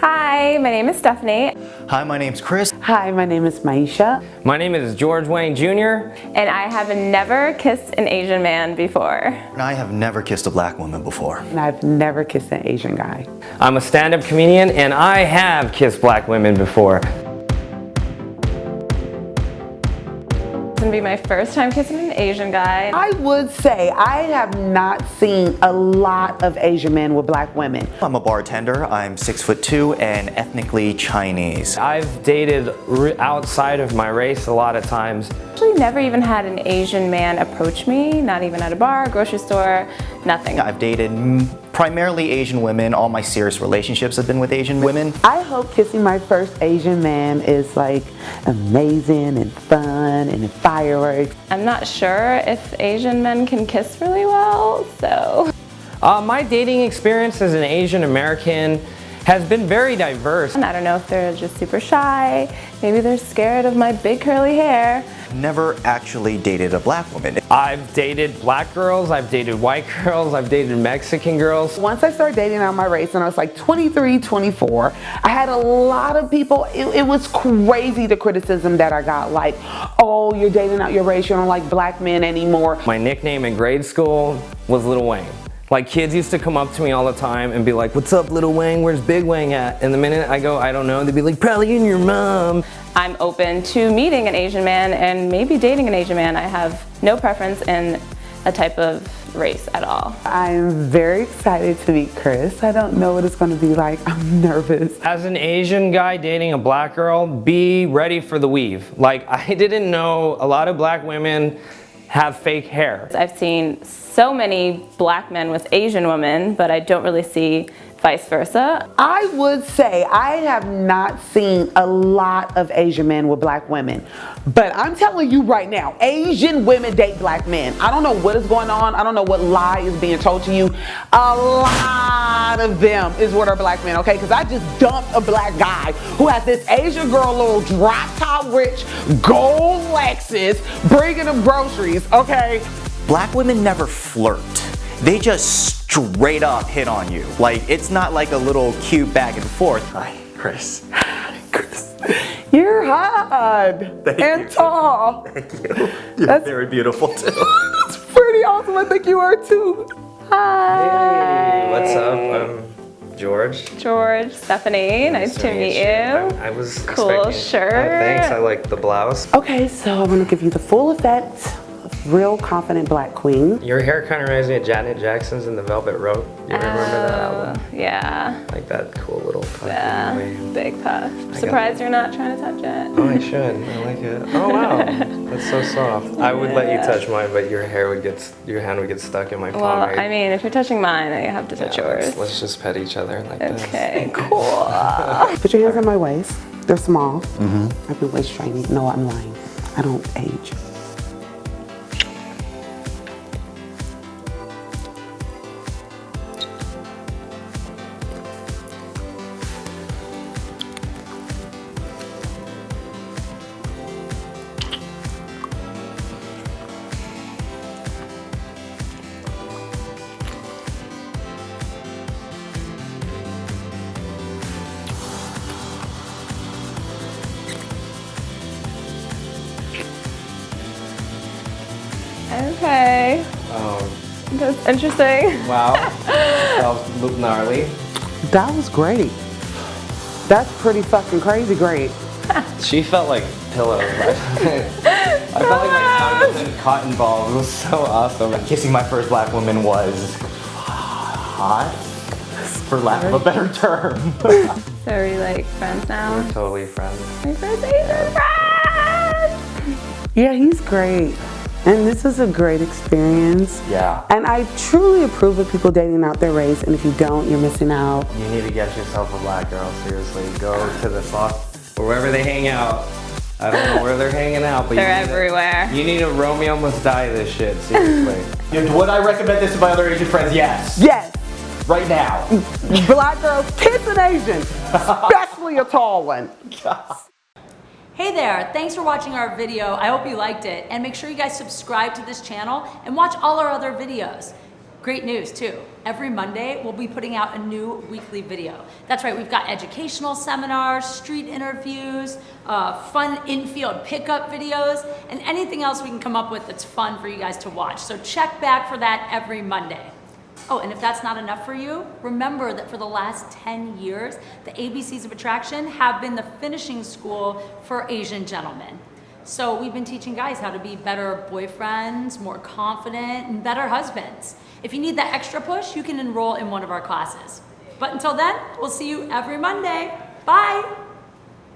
Hi, my name is Stephanie. Hi, my name's Chris. Hi, my name is Maisha. My name is George Wang Jr. And I have never kissed an Asian man before. And I have never kissed a black woman before. And I've never kissed an Asian guy. I'm a stand-up comedian and I have kissed black women before. Gonna be my first time kissing an Asian guy. I would say I have not seen a lot of Asian men with black women. I'm a bartender. I'm six foot two and ethnically Chinese. I've dated outside of my race a lot of times. Actually never even had an Asian man approach me, not even at a bar, grocery store, nothing. I've dated primarily Asian women. All my serious relationships have been with Asian women. I hope kissing my first Asian man is like amazing and fun and fireworks. I'm not sure if Asian men can kiss really well, so. Uh, my dating experience as an Asian American has been very diverse. And I don't know if they're just super shy, maybe they're scared of my big curly hair. Never actually dated a black woman. I've dated black girls, I've dated white girls, I've dated Mexican girls. Once I started dating out my race and I was like 23, 24, I had a lot of people, it, it was crazy the criticism that I got like, oh, you're dating out your race, you don't like black men anymore. My nickname in grade school was Little Wayne. Like kids used to come up to me all the time and be like, what's up little Wang, where's Big Wang at? And the minute I go, I don't know, they'd be like, probably in your mom. I'm open to meeting an Asian man and maybe dating an Asian man. I have no preference in a type of race at all. I'm very excited to meet Chris. I don't know what it's going to be like. I'm nervous. As an Asian guy dating a black girl, be ready for the weave. Like I didn't know a lot of black women have fake hair. I've seen so many black men with Asian women, but I don't really see vice versa. I would say I have not seen a lot of Asian men with black women, but I'm telling you right now, Asian women date black men. I don't know what is going on. I don't know what lie is being told to you. A lot of them is what are black men, okay? Because I just dumped a black guy who has this Asian girl, little drop top rich, gold Lexus, bringing him groceries, okay? Black women never flirt. They just straight up hit on you. Like, it's not like a little cute back and forth. Hi, Chris. Chris. You're hot Thank and you. tall. Thank you. You're That's, very beautiful too. That's pretty awesome. I think you are too. Hi. Hey, what's up? I'm George. George, Stephanie, nice, nice to, meet, you. you. I, I, was cool uh, shirt. Oh, thanks. I like the blouse. Okay, so I'm gonna give you the full effect of Real Confident Black Queen. Your hair kind of reminds me of Janet Jackson's in the Velvet Rope. You remember oh, that album? Yeah. Like that cool little puff. Yeah, big puff. Surprised you're not trying to touch it. Oh, I should. I like it. Oh, wow. That's so soft. Yeah. I would let you touch mine, but your hair would get, your hand would get stuck in my palm. Well, I mean, if you're touching mine, I have to touch yeah, yours. Let's, let's, just pet each other like okay, this. Okay, cool. Put your hands on my waist. They're small. Mm -hmm. I've been waist training. No, I'm lying. I don't age. Okay. Um, That's interesting. Wow. that was gnarly. That was great. That's pretty fucking crazy great. she felt like pillows. I felt like my tongue was in cotton balls. It was so awesome. Kissing my first black woman was hot, for lack of a better term. so are we like friends now? We're totally friends. My first Asian friend! Yeah, he's great. And this is a great experience. Yeah. And I truly approve of people dating out their race, and if you don't, you're missing out. You need to get yourself a black girl, seriously. Go to the soft, wherever they hang out. I don't know where they're hanging out, but they're you everywhere. A, you need a Romeo must die this shit, seriously. Would I recommend this to my other Asian friends? Yes. Yes. Right now. Black girls, kiss an Asian, especially a tall one. Hey there, thanks for watching our video. I hope you liked it. And make sure you guys subscribe to this channel and watch all our other videos. Great news too. Every Monday, we'll be putting out a new weekly video. That's right, we've got educational seminars, street interviews, uh, fun infield pickup videos, and anything else we can come up with that's fun for you guys to watch. So check back for that every Monday. Oh, and if that's not enough for you, remember that for the last 10 years, the ABCs of Attraction have been the finishing school for Asian gentlemen. So we've been teaching guys how to be better boyfriends, more confident, and better husbands. If you need that extra push, you can enroll in one of our classes. But until then, we'll see you every Monday. Bye!